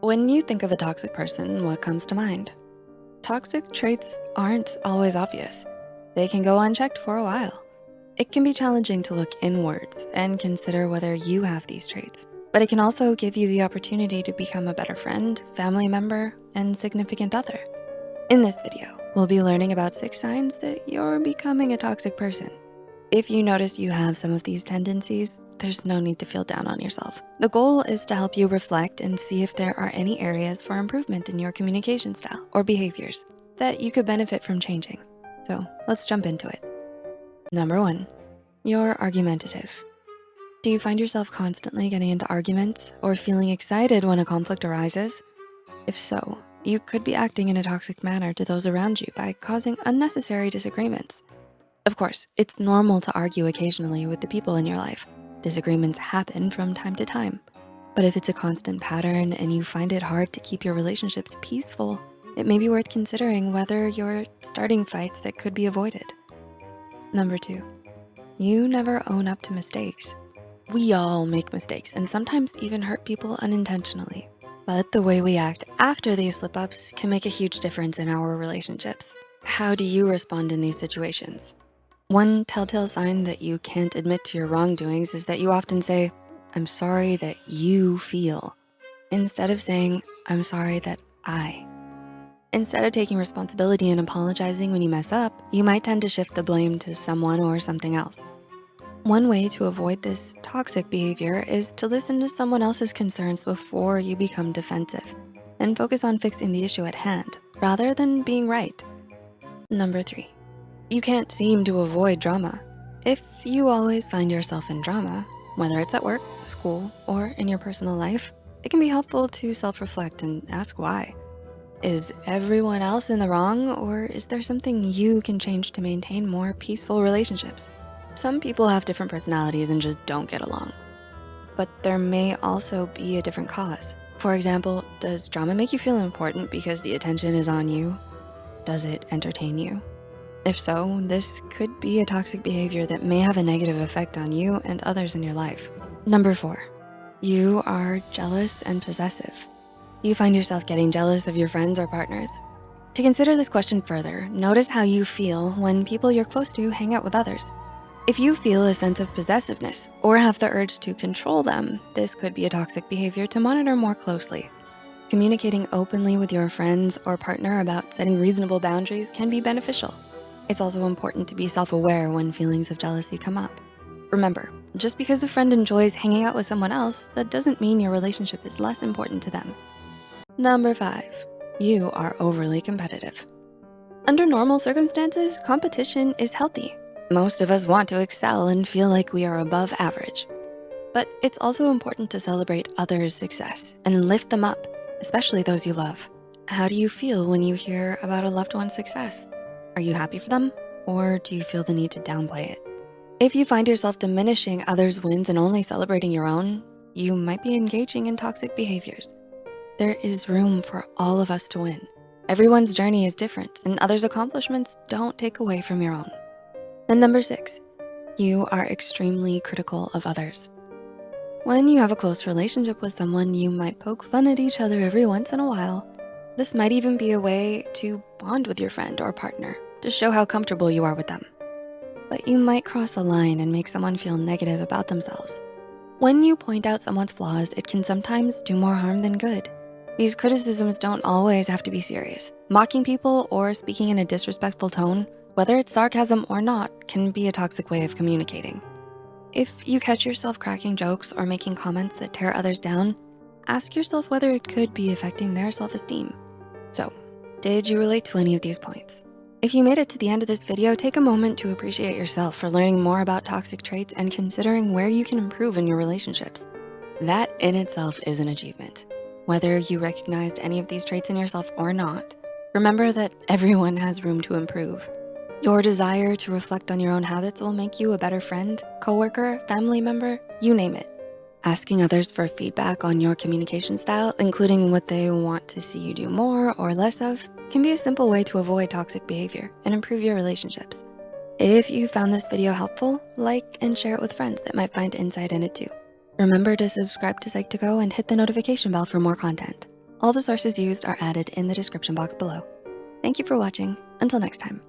When you think of a toxic person, what comes to mind? Toxic traits aren't always obvious. They can go unchecked for a while. It can be challenging to look inwards and consider whether you have these traits, but it can also give you the opportunity to become a better friend, family member, and significant other. In this video, we'll be learning about six signs that you're becoming a toxic person. If you notice you have some of these tendencies, there's no need to feel down on yourself. The goal is to help you reflect and see if there are any areas for improvement in your communication style or behaviors that you could benefit from changing. So let's jump into it. Number one, you're argumentative. Do you find yourself constantly getting into arguments or feeling excited when a conflict arises? If so, you could be acting in a toxic manner to those around you by causing unnecessary disagreements. Of course, it's normal to argue occasionally with the people in your life, Disagreements happen from time to time. But if it's a constant pattern and you find it hard to keep your relationships peaceful, it may be worth considering whether you're starting fights that could be avoided. Number two, you never own up to mistakes. We all make mistakes and sometimes even hurt people unintentionally. But the way we act after these slip-ups can make a huge difference in our relationships. How do you respond in these situations? One telltale sign that you can't admit to your wrongdoings is that you often say, I'm sorry that you feel, instead of saying, I'm sorry that I. Instead of taking responsibility and apologizing when you mess up, you might tend to shift the blame to someone or something else. One way to avoid this toxic behavior is to listen to someone else's concerns before you become defensive and focus on fixing the issue at hand rather than being right. Number three, you can't seem to avoid drama. If you always find yourself in drama, whether it's at work, school, or in your personal life, it can be helpful to self-reflect and ask why. Is everyone else in the wrong or is there something you can change to maintain more peaceful relationships? Some people have different personalities and just don't get along. But there may also be a different cause. For example, does drama make you feel important because the attention is on you? Does it entertain you? If so, this could be a toxic behavior that may have a negative effect on you and others in your life. Number four, you are jealous and possessive. You find yourself getting jealous of your friends or partners. To consider this question further, notice how you feel when people you're close to hang out with others. If you feel a sense of possessiveness or have the urge to control them, this could be a toxic behavior to monitor more closely. Communicating openly with your friends or partner about setting reasonable boundaries can be beneficial. It's also important to be self-aware when feelings of jealousy come up. Remember, just because a friend enjoys hanging out with someone else, that doesn't mean your relationship is less important to them. Number five, you are overly competitive. Under normal circumstances, competition is healthy. Most of us want to excel and feel like we are above average. But it's also important to celebrate others' success and lift them up, especially those you love. How do you feel when you hear about a loved one's success? Are you happy for them? Or do you feel the need to downplay it? If you find yourself diminishing others' wins and only celebrating your own, you might be engaging in toxic behaviors. There is room for all of us to win. Everyone's journey is different and others' accomplishments don't take away from your own. And number six, you are extremely critical of others. When you have a close relationship with someone, you might poke fun at each other every once in a while. This might even be a way to bond with your friend or partner to show how comfortable you are with them. But you might cross a line and make someone feel negative about themselves. When you point out someone's flaws, it can sometimes do more harm than good. These criticisms don't always have to be serious. Mocking people or speaking in a disrespectful tone, whether it's sarcasm or not, can be a toxic way of communicating. If you catch yourself cracking jokes or making comments that tear others down, ask yourself whether it could be affecting their self-esteem. So, did you relate to any of these points? If you made it to the end of this video, take a moment to appreciate yourself for learning more about toxic traits and considering where you can improve in your relationships. That in itself is an achievement. Whether you recognized any of these traits in yourself or not, remember that everyone has room to improve. Your desire to reflect on your own habits will make you a better friend, coworker, family member, you name it. Asking others for feedback on your communication style, including what they want to see you do more or less of, can be a simple way to avoid toxic behavior and improve your relationships. If you found this video helpful, like and share it with friends that might find insight in it too. Remember to subscribe to Psych2Go and hit the notification bell for more content. All the sources used are added in the description box below. Thank you for watching. Until next time.